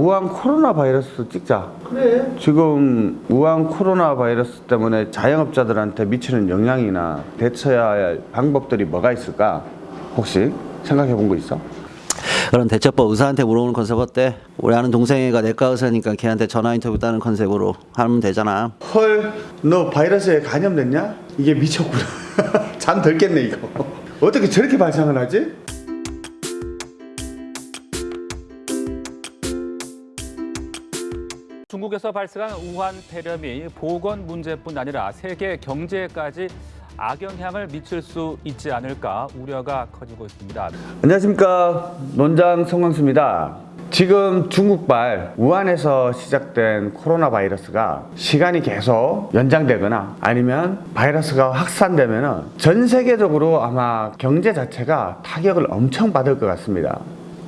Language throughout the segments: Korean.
우한 코로나 바이러스 찍자. 그래. 지금 우한 코로나 바이러스 때문에 자영업자들한테 미치는 영향이나 대처해야 할 방법들이 뭐가 있을까? 혹시 생각해 본 거 있어? 그런 대처법 의사한테 물어보는 컨셉 어때? 우리 아는 동생이가 내과 의사니까 걔한테 전화 인터뷰 따는 컨셉으로 하면 되잖아. 헐, 너 바이러스에 감염됐냐? 이게 미쳤구나. 잠 덜 깼네 이거. 어떻게 저렇게 발상을 하지? 중국에서 발생한 우한 폐렴이 보건 문제뿐 아니라 세계 경제까지 악영향을 미칠 수 있지 않을까 우려가 커지고 있습니다. 안녕하십니까. 논장 송광수입니다. 지금 중국발 우한에서 시작된 코로나 바이러스가 시간이 계속 연장되거나 아니면 바이러스가 확산되면 전 세계적으로 아마 경제 자체가 타격을 엄청 받을 것 같습니다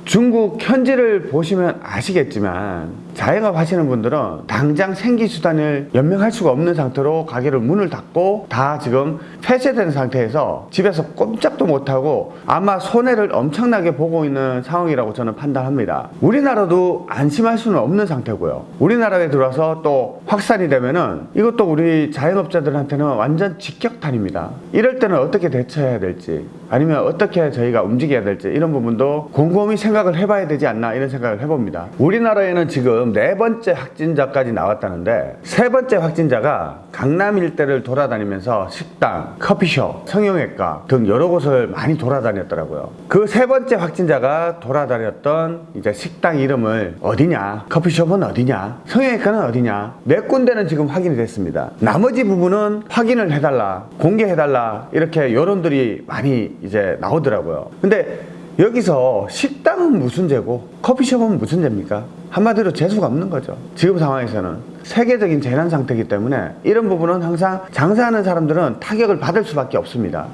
중국 현지를 보시면 아시겠지만 자영업 하시는 분들은 당장 생기 수단을 연명할 수가 없는 상태로 가게를 문을 닫고 다 지금 폐쇄된 상태에서 집에서 꼼짝도 못하고 아마 손해를 엄청나게 보고 있는 상황이라고 저는 판단합니다. 우리나라도 안심할 수는 없는 상태고요. 우리나라에 들어와서 또 확산이 되면은 이것도 우리 자영업자들한테는 완전 직격탄입니다. 이럴 때는 어떻게 대처해야 될지 아니면 어떻게 저희가 움직여야 될지 이런 부분도 곰곰이 생각 을 해봐야 되지 않나 이런 생각을 해봅니다. 우리나라에는 지금 네 번째 확진자까지 나왔다는데 세 번째 확진자가 강남 일대를 돌아다니면서 식당, 커피숍, 성형외과 등 여러 곳을 많이 돌아다녔더라고요. 그 세 번째 확진자가 돌아다녔던 이제 식당 이름을 어디냐 커피숍은 어디냐 성형외과는 어디냐 몇 군데는 지금 확인이 됐습니다. 나머지 부분은 확인을 해달라 공개해달라 이렇게 여론들이 많이 이제 나오더라고요. 근데 여기서 식당은 무슨 죄고 커피숍은 무슨 죄입니까? 한마디로 재수가 없는 거죠 지금 상황에서는 세계적인 재난 상태이기 때문에 이런 부분은 항상 장사하는 사람들은 타격을 받을 수밖에 없습니다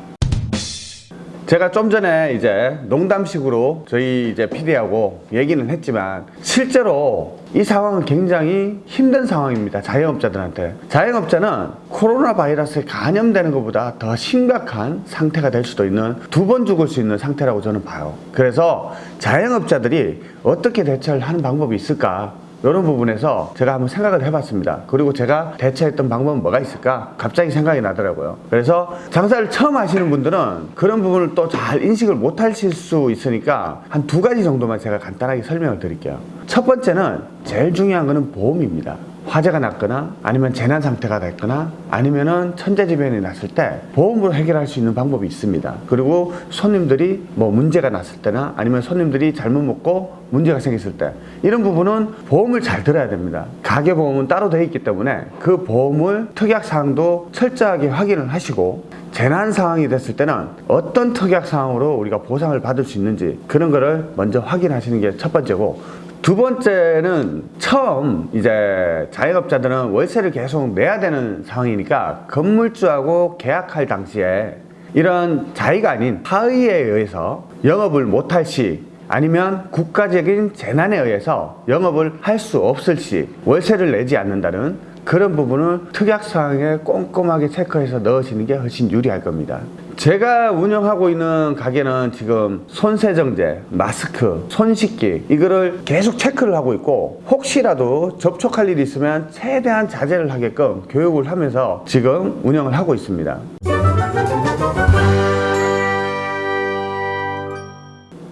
제가 좀 전에 이제 농담식으로 저희 이제 PD하고 얘기는 했지만 실제로 이 상황은 굉장히 힘든 상황입니다. 자영업자들한테. 자영업자는 코로나 바이러스에 감염되는 것보다 더 심각한 상태가 될 수도 있는 두 번 죽을 수 있는 상태라고 저는 봐요. 그래서 자영업자들이 어떻게 대처를 하는 방법이 있을까? 이런 부분에서 제가 한번 생각을 해봤습니다. 그리고 제가 대처했던 방법은 뭐가 있을까? 갑자기 생각이 나더라고요. 그래서 장사를 처음 하시는 분들은 그런 부분을 또 잘 인식을 못 하실 수 있으니까 한 두 가지 정도만 제가 간단하게 설명을 드릴게요. 첫 번째는 제일 중요한 거는 보험입니다. 화재가 났거나 아니면 재난 상태가 됐거나 아니면은 천재지변이 났을 때 보험으로 해결할 수 있는 방법이 있습니다. 그리고 손님들이 뭐 문제가 났을 때나 아니면 손님들이 잘못 먹고 문제가 생겼을 때 이런 부분은 보험을 잘 들어야 됩니다. 가계보험은 따로 되어 있기 때문에 그 보험을 특약사항도 철저하게 확인을 하시고 재난 상황이 됐을 때는 어떤 특약 상황으로 우리가 보상을 받을 수 있는지 그런 거를 먼저 확인하시는 게 첫 번째고 두 번째는 처음 이제 자영업자들은 월세를 계속 내야 되는 상황이니까 건물주하고 계약할 당시에 이런 자의가 아닌 하의에 의해서 영업을 못할 시 아니면 국가적인 재난에 의해서 영업을 할 수 없을 시 월세를 내지 않는다는 그런 부분을 특약사항에 꼼꼼하게 체크해서 넣으시는 게 훨씬 유리할 겁니다 제가 운영하고 있는 가게는 지금 손세정제, 마스크, 손씻기 이거를 계속 체크를 하고 있고 혹시라도 접촉할 일이 있으면 최대한 자제를 하게끔 교육을 하면서 지금 운영을 하고 있습니다.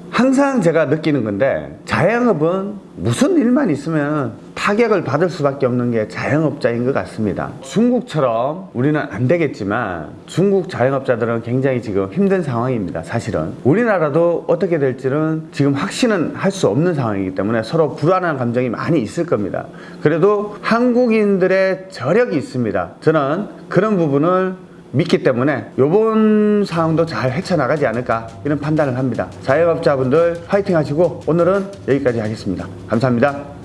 항상 제가 느끼는 건데 자영업은 무슨 일만 있으면 타격을 받을 수밖에 없는 게 자영업자인 것 같습니다. 중국처럼 우리는 안 되겠지만 중국 자영업자들은 굉장히 지금 힘든 상황입니다 사실은. 우리나라도 어떻게 될지는 지금 확신은 할 수 없는 상황이기 때문에 서로 불안한 감정이 많이 있을 겁니다. 그래도 한국인들의 저력이 있습니다. 저는 그런 부분을 믿기 때문에 이번 상황도 잘 헤쳐나가지 않을까 이런 판단을 합니다. 자영업자분들 화이팅 하시고 오늘은 여기까지 하겠습니다. 감사합니다